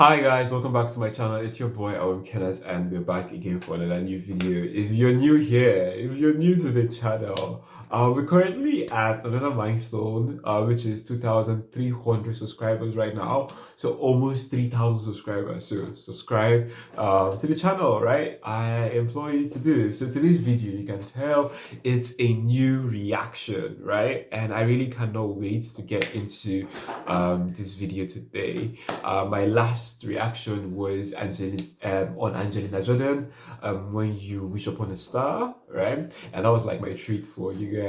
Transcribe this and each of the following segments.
Hi guys, welcome back to my channel. It's your boy Owen Kenneth and we're back again for another new video. If you're new here, if you're new to the channel, uh, we're currently at another milestone, uh, which is 2,300 subscribers right now. So almost 3,000 subscribers. So subscribe um, to the channel, right? I employ you to do. So today's video, you can tell it's a new reaction, right? And I really cannot wait to get into um, this video today. Uh, my last reaction was Angelina, um, on Angelina Jordan um, when you wish upon a star, right? And that was like my treat for you guys.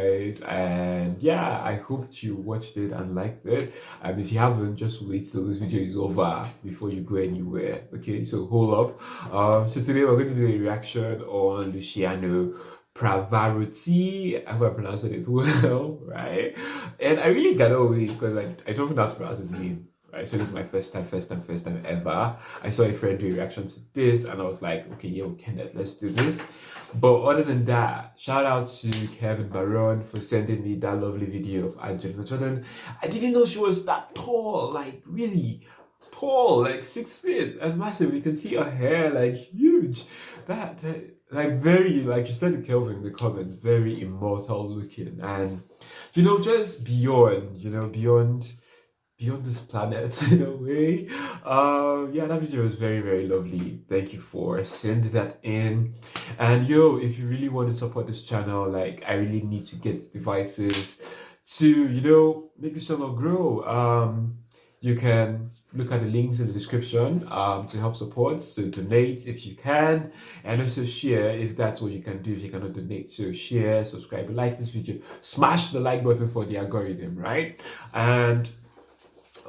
And yeah, I hoped you watched it and liked it. And if you haven't, just wait till this video is over before you go anywhere. Okay, so hold up. Um, so today we're going to do a reaction on Luciano Pavarotti. I hope I pronounced it well, right? And I really got away because I, I don't know how to pronounce his name right? So this is my first time, first time, first time ever. I saw a friend do reaction to this and I was like, okay, yo, Kenneth, let's do this. But other than that, shout out to Kevin Baron for sending me that lovely video of Angelina Jordan. I didn't know she was that tall, like really tall, like six feet and massive. You can see her hair like huge. That, that like very, like you said to Kelvin in the comments, very immortal looking and you know, just beyond, you know, beyond beyond this planet in a way. Um, yeah, that video was very, very lovely. Thank you for sending that in. And yo, if you really want to support this channel, like I really need to get devices to, you know, make this channel grow. Um, you can look at the links in the description um, to help support. So donate if you can, and also share if that's what you can do if you cannot donate. So share, subscribe, like this video, smash the like button for the algorithm, right? And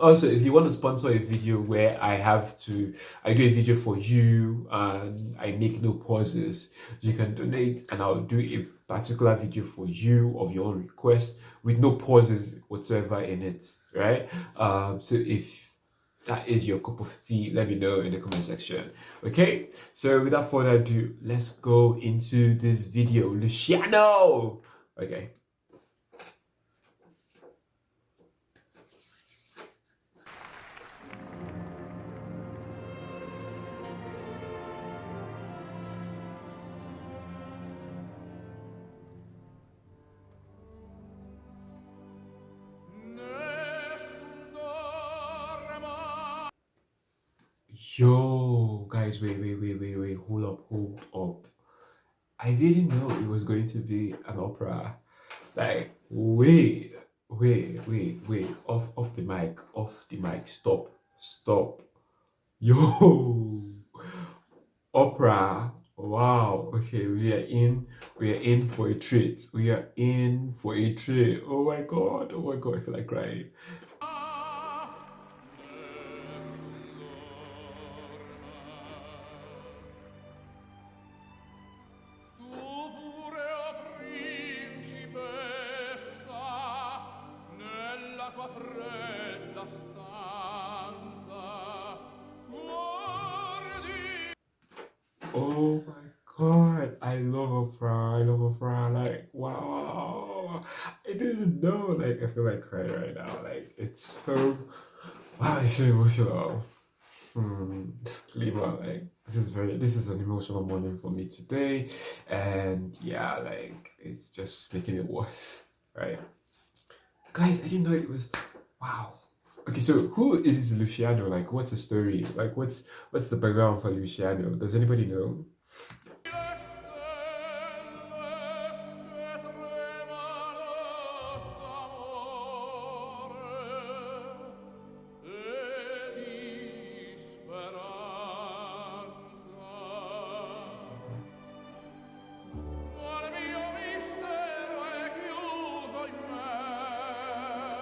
also if you want to sponsor a video where i have to i do a video for you and i make no pauses you can donate and i'll do a particular video for you of your own request with no pauses whatsoever in it right? Um so if that is your cup of tea let me know in the comment section. Okay so without further ado let's go into this video. Luciano! Okay Yo, guys, wait, wait, wait, wait, wait, hold up, hold up. I didn't know it was going to be an opera. Like, wait, wait, wait, wait, off, off the mic, off the mic, stop, stop. Yo, opera. Wow. Okay, we are in. We are in for a treat. We are in for a treat. Oh my god. Oh my god. I feel like crying. Oh my god, I love opera. I love opera. Like, wow. I didn't know. Like, I feel like crying right now. Like, it's so. Wow, it's so emotional. Hmm, disclaimer, like, this is very. This is an emotional morning for me today. And yeah, like, it's just making it worse, right? Guys, I didn't know it was. Wow. Okay, so who is Luciano? Like, what's the story? Like, what's what's the background for Luciano? Does anybody know?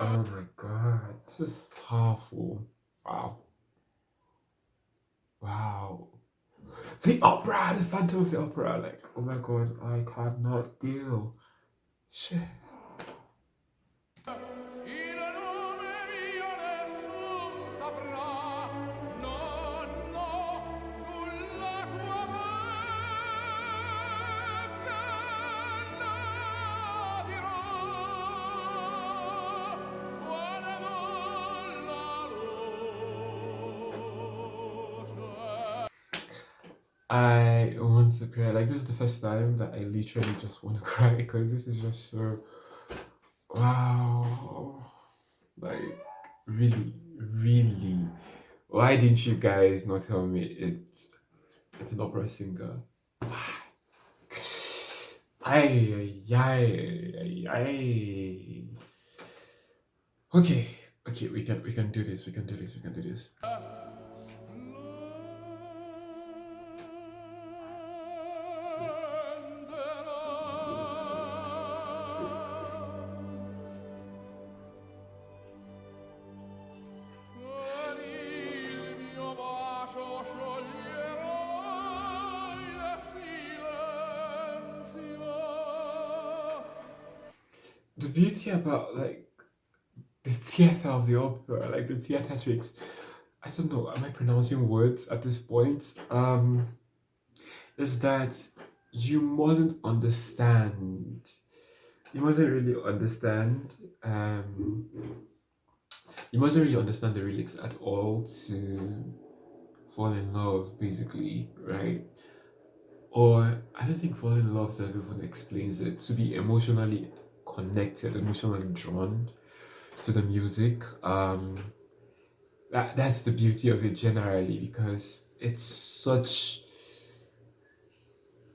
Oh is powerful. Wow. Wow. The opera, the Phantom of the Opera. Like, oh my god, I cannot deal. Shit. I want to cry. Like this is the first time that I literally just want to cry because this is just so wow. Like really, really. Why didn't you guys not tell me it's it's an opera singer? Ay, ay, ay, ay. Okay, okay, we can we can do this. We can do this. We can do this. Uh, beauty about like the theater of the opera, like the theatrics, I don't know, am I pronouncing words at this point? Um, is that you mustn't understand, you mustn't really understand, um, you mustn't really understand the lyrics at all to fall in love, basically, right? Or I don't think falling in love even explains it. To be emotionally connected, emotionally drawn to the music. Um, that that's the beauty of it generally because it's such.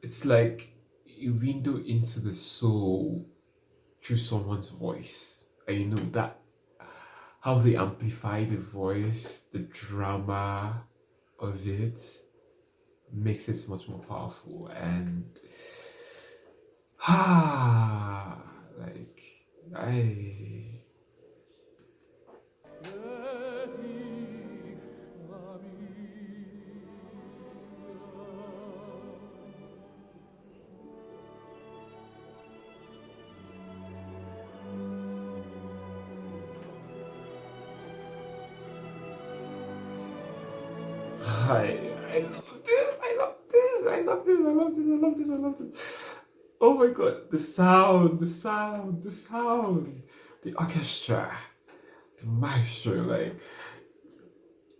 It's like a window into the soul through someone's voice, and you know that how they amplify the voice, the drama of it makes it much more powerful and ah like I I love this, I love this, I love this, I love this, I love this, I love this. Oh my god, the sound, the sound, the sound, the orchestra, the maestro, like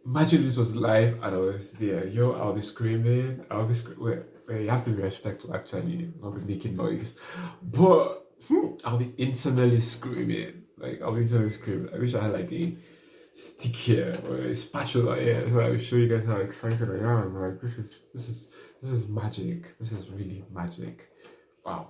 imagine this was live and I was there. Yo, I'll be screaming, I'll be screaming. Wait, wait, you have to be respectful actually, not be making noise. But hmm, I'll be internally screaming. Like I'll be internally screaming. I wish I had like a stick here or a spatula here so I will show you guys how excited I am. Like this is this is this is magic. This is really magic. Wow.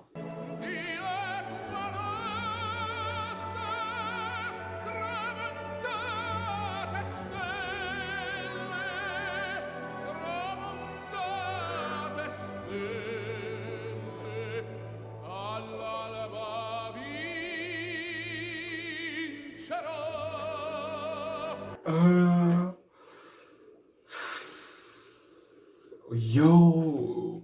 Uh, yo,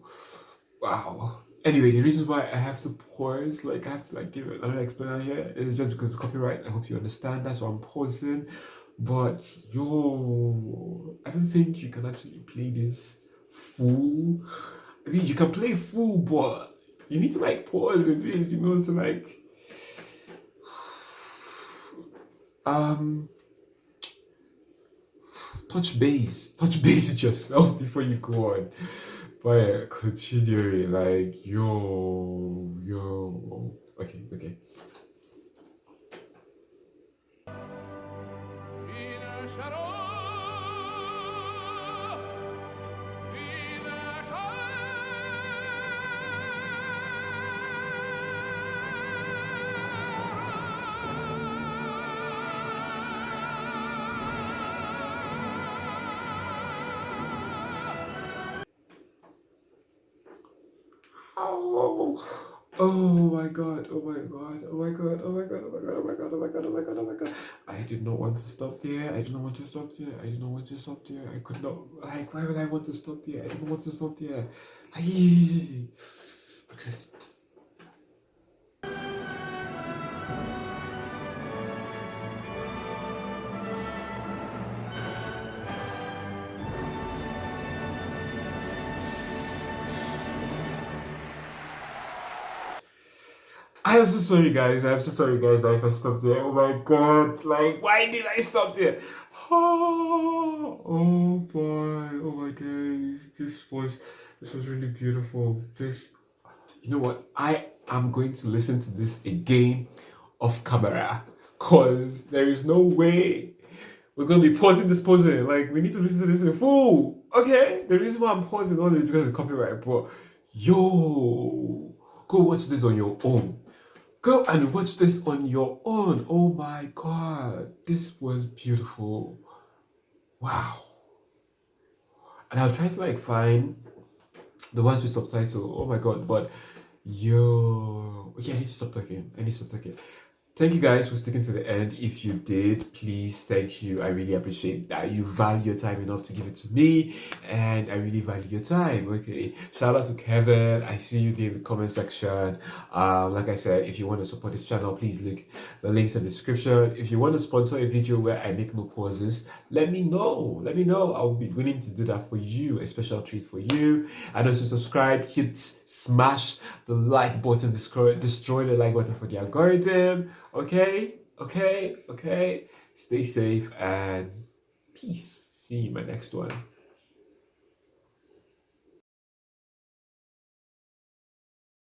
wow. Anyway, the reason why I have to pause, like I have to like give another explanation here, is just because of copyright. I hope you understand. That's why I'm pausing. But yo, I don't think you can actually play this full. I mean, you can play full, but you need to like pause a bit, you know, to like. Um, touch base, touch base with yourself before you go on by considering like yo yo okay okay. in a shadow Oh, oh my god, oh my god, oh my god, oh my god, oh my god, oh my god, oh my god, oh my god, oh my god. I did not want to stop there. I did not want to stop there. I did not want to stop there. I could not like why would I want to stop there? I didn't want to stop there. I'm so sorry, guys. I'm so sorry, guys. If I stopped there. Oh my god! Like, why did I stop there? Oh, oh boy! Oh my days! This was This was really beautiful. This, you know what? I am going to listen to this again off camera because there is no way we're going to be pausing this pausing. Like, we need to listen to this in full. Okay? The reason why I'm pausing on is because of copyright, but yo, go watch this on your own. Go and watch this on your own. Oh my god, this was beautiful. Wow. And I'll try to like find the ones with subtitle. Oh my god, but yo, yeah, I need to stop talking. I need to stop talking. Thank you guys for sticking to the end. If you did, please, thank you. I really appreciate that you value your time enough to give it to me, and I really value your time. Okay, shout out to Kevin. I see you there in the comment section. Um, like I said, if you want to support this channel, please look the links in the description. If you want to sponsor a video where I make no pauses, let me know. Let me know. I'll be willing to do that for you. A special treat for you. And also subscribe, hit, smash the like button, destroy, destroy the like button for the algorithm Okay, okay, okay. Stay safe and peace. See you in my next one.